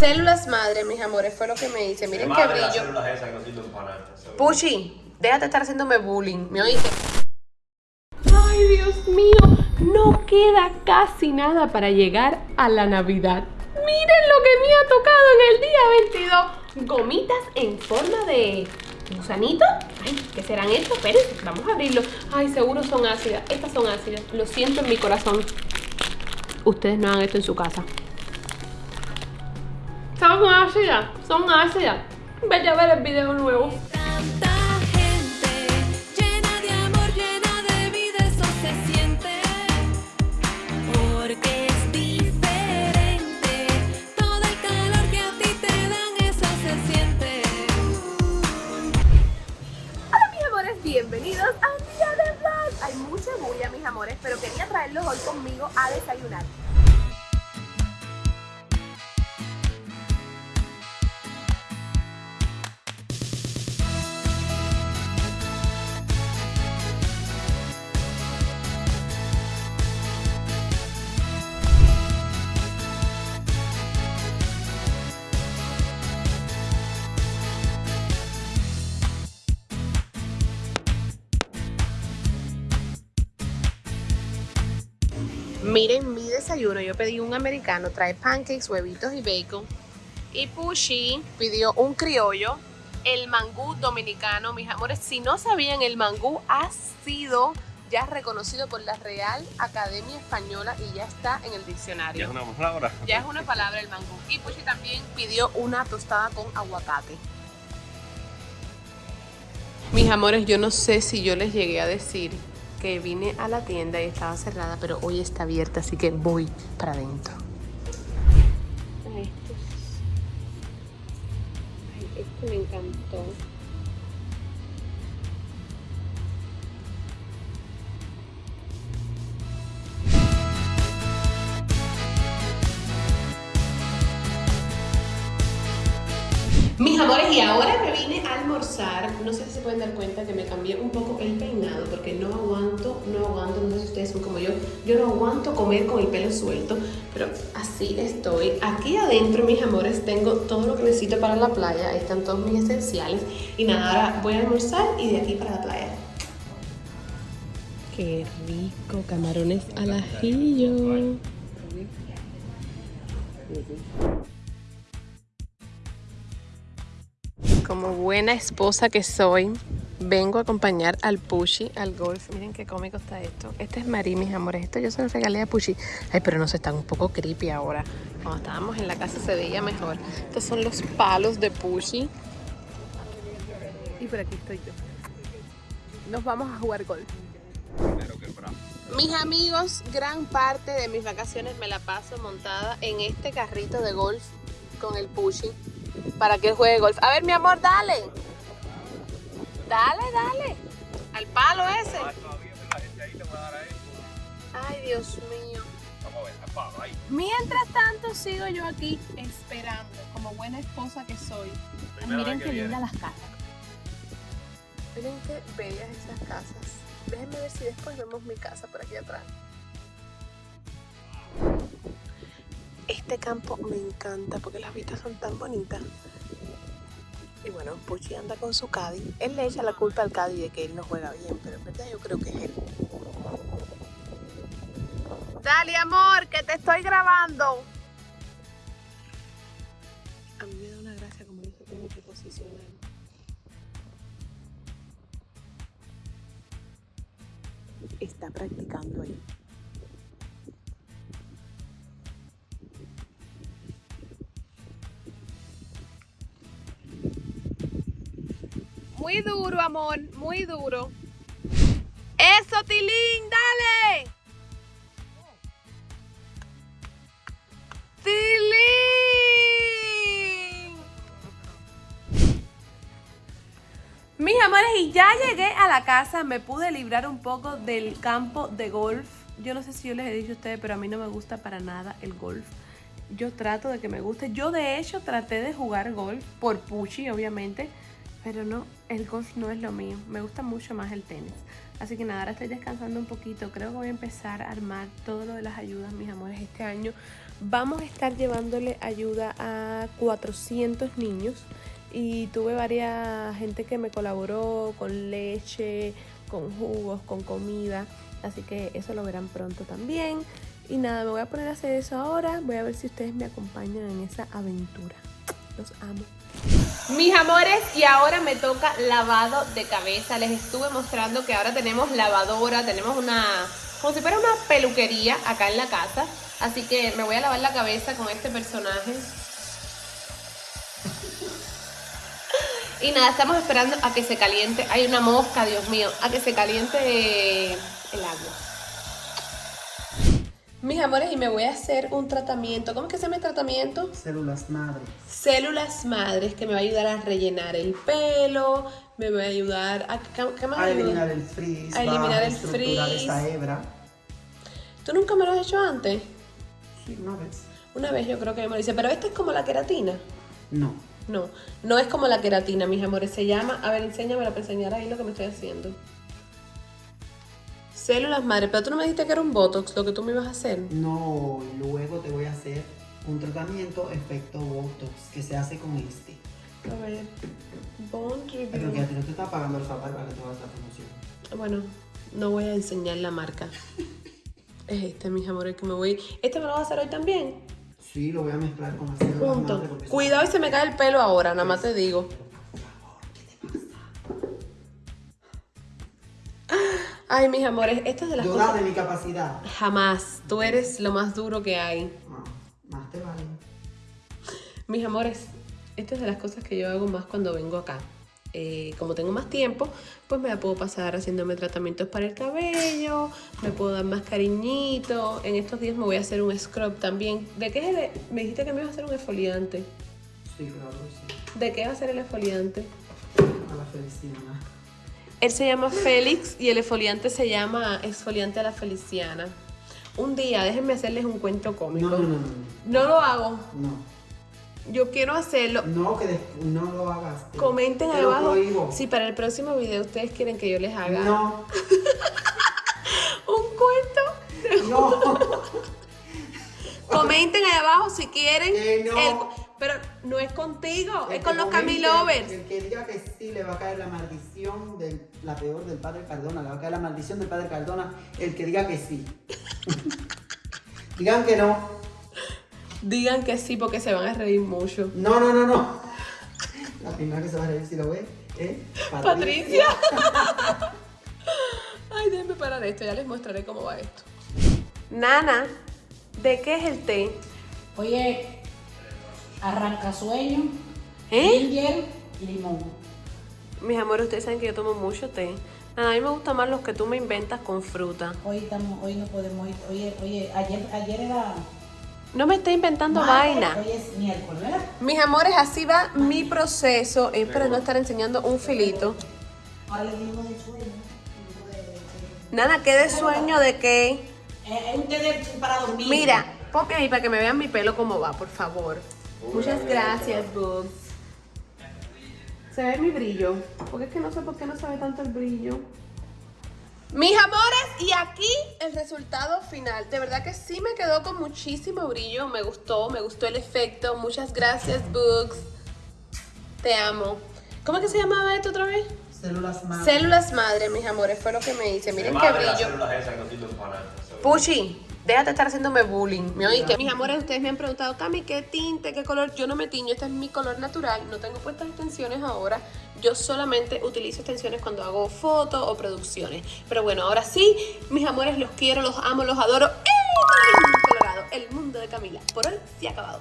Células madre, mis amores, fue lo que me hice. Miren qué brillo. Puchi, déjate estar haciéndome bullying. ¿Me oíste? Ay, Dios mío, no queda casi nada para llegar a la Navidad. Miren lo que me ha tocado en el día 22. Gomitas en forma de gusanito. Ay, ¿qué serán estos? Espérense, vamos a abrirlo. Ay, seguro son ácidas. Estas son ácidas. Lo siento en mi corazón. Ustedes no hagan esto en su casa. ¿Son ácidas? Son ácidas. Vete a ver el video nuevo. Tanta gente llena de amor, llena de vida, eso se siente. Porque es diferente. Todo el calor que a ti te dan, eso se siente. Hola mis amores, bienvenidos a un día de vlog. Hay mucha bulla mis amores, pero quería traerlos hoy conmigo a desayunar. Miren mi desayuno, yo pedí un americano, trae pancakes, huevitos y bacon. Y Pushi pidió un criollo, el mangú dominicano. Mis amores, si no sabían, el mangú ha sido ya reconocido por la Real Academia Española y ya está en el diccionario. Ya es una palabra. Ya es una palabra el mangú. Y Pushi también pidió una tostada con aguacate. Mis amores, yo no sé si yo les llegué a decir que vine a la tienda y estaba cerrada, pero hoy está abierta, así que voy para adentro. Ay, Ay, este me encantó. Mis amores, y ahora almorzar. No sé si se pueden dar cuenta que me cambié un poco el peinado porque no aguanto, no aguanto, no sé si ustedes son como yo, yo no aguanto comer con el pelo suelto, pero así estoy. Aquí adentro, mis amores, tengo todo lo que necesito para la playa. Ahí están todos mis esenciales. Y nada, ahora voy a almorzar y de aquí para la playa. Qué rico, camarones al ajillo. Como buena esposa que soy, vengo a acompañar al Pushi al golf. Miren qué cómico está esto. Este es Marí, mis amores. Esto yo se lo regalé a Pushi. Ay, pero no se están un poco creepy ahora. Cuando estábamos en la casa se veía mejor. Estos son los palos de Pushi. Y por aquí estoy yo. Nos vamos a jugar golf. Mis amigos, gran parte de mis vacaciones me la paso montada en este carrito de golf con el Pushi para que juegue golf. A ver, mi amor, dale. Dale, dale. Al palo ese. Ay, Dios mío. Vamos a ver, al palo, ahí. Mientras tanto, sigo yo aquí esperando, como buena esposa que soy. Miren qué lindas las casas. Miren qué bellas esas casas. Déjenme ver si después vemos mi casa por aquí atrás. Este campo me encanta porque las vistas son tan bonitas. Y bueno, Puchi anda con su caddy. Él le echa la culpa al caddy de que él no juega bien, pero en verdad yo creo que es él. Dale, amor, que te estoy grabando. Muy duro, amor, muy duro. ¡Eso, Tilín! ¡Dale! ¡Tilín! Mis amores, y ya llegué a la casa, me pude librar un poco del campo de golf. Yo no sé si yo les he dicho a ustedes, pero a mí no me gusta para nada el golf. Yo trato de que me guste. Yo de hecho traté de jugar golf por Puchi, obviamente, pero no, el golf no es lo mío. Me gusta mucho más el tenis. Así que nada, ahora estoy descansando un poquito. Creo que voy a empezar a armar todo lo de las ayudas, mis amores. Este año Vamos a estar llevándole ayuda a 400 niños y tuve varias gente que me colaboró con leche, con jugos, con comida, así que eso lo verán pronto también. Y nada, me voy a poner a hacer eso ahora, voy a ver si ustedes me acompañan en esa aventura. Los amo. Mis amores, y ahora me toca lavado de cabeza. Les estuve mostrando que ahora tenemos lavadora, tenemos una, como si fuera una peluquería acá en la casa. Así que me voy a lavar la cabeza con este personaje. Y nada, estamos esperando a que se caliente. Hay una mosca, Dios mío, a que se caliente el agua. Mis amores, y me voy a hacer un tratamiento. ¿Cómo es que se llama el tratamiento? Células madre. células madres que me va a ayudar a rellenar el pelo, me va a ayudar a... ¿Qué, más A eliminar el frizz. A eliminar el frizz. esta hebra. ¿Tú nunca me lo has hecho antes? Sí, una vez. Una vez yo creo que me lo hice, pero esta es como la queratina. No. No, no es como la queratina, mis amores. Se llama, a ver, enséñamela para enseñar ahí lo que me estoy haciendo. Células madres, pero tú no me dijiste que era un botox lo que tú me ibas a hacer. No, luego te voy a hacer un tratamiento efecto Botox que se hace con este. A ver, Pero Review. que a ti no te está pagando el favor para que hagas la promoción. Bueno, no voy a enseñar la marca. Es este, mis amores, que me voy. ¿Este me lo vas a hacer hoy también? Sí, lo voy a mezclar con las células madre son- Cuidado y se me cae el pelo ahora, nada más te digo. Ay, mis amores, esto es de las Dudar cosas. de mi capacidad. Jamás. Tú eres lo más duro que hay. No, más te vale. Mis amores, esto es de las cosas que yo hago más cuando vengo acá. Eh, como tengo más tiempo, pues me la puedo pasar haciéndome tratamientos para el cabello, me puedo dar más cariñito. En estos días me voy a hacer un scrub también. ¿De qué es el- Me dijiste que me ibas a hacer un exfoliante. Sí, claro, sí. ¿De qué va a ser el exfoliante? A la Feliciana. Él se llama Félix y el exfoliante se llama exfoliante a la Feliciana. Un día, déjenme hacerles un cuento cómico. No, no, no, no. No lo hago. No. Yo quiero hacerlo. No, que no lo hagas. Te- Comenten ahí abajo si para el próximo video ustedes quieren que yo les haga No, un cuento. no. Comenten ahí abajo si quieren. Que no. el- no es contigo, El es con los Camilovers. El que diga que sí le va a caer la maldición de la peor del padre Cardona, le va a caer la maldición del padre Cardona, el que diga que sí. Digan que no. Digan que sí porque se van a reír mucho. No, no, no, no. La primera que se va a reír si lo ve es Patricia. Ay, déjenme parar esto, ya les mostraré cómo va esto. Nana, ¿de qué es el té? Oye, arranca sueño, ¿Eh? ginger y limón. Mis amores, ustedes saben que yo tomo mucho té. Nada, a mí me gustan más los que tú me inventas con fruta. Hoy estamos, hoy no podemos ir. Oye, oye, ayer, ayer era No me esté inventando vaina. Hoy es miércoles, ¿verdad? Mis amores, así va mi proceso. Espero no estar enseñando un filito. Ahora le digo de sueño. Nana, ¿qué de sueño de qué? Eh, Es un té para dormir. Mira, ponme ahí para que me vean mi pelo cómo va, por favor. Muchas gracias, Bugs. ¿Se ve mi brillo? Porque es que no sé por qué no se ve tanto el brillo. Mis amores, y aquí el resultado final. De verdad que sí me quedó con muchísimo brillo. Me gustó, me gustó el efecto. Muchas gracias, Bugs. Te amo. ¿Cómo es que se llamaba esto otra vez? Células madre. Células madre, mis amores, fue lo que me hice. Miren qué brillo. Puchi, déjate estar haciéndome bullying. ¿Me oíste? Mis amores, ustedes me han preguntado, Cami, ¿qué tinte, qué color? Yo no me tiño, este es mi color natural. No tengo puestas extensiones ahora. Yo solamente utilizo extensiones cuando hago fotos o producciones. Pero bueno, ahora sí, mis amores, los quiero, los amo, los adoro. ¡Eh! Colorado, el mundo de Camila. Por hoy se ha acabado.